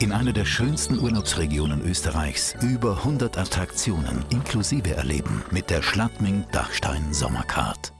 In einer der schönsten Urlaubsregionen Österreichs über 100 Attraktionen inklusive erleben mit der Schladming Dachstein Sommercard.